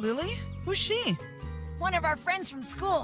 Lily? Who's she? One of our friends from school.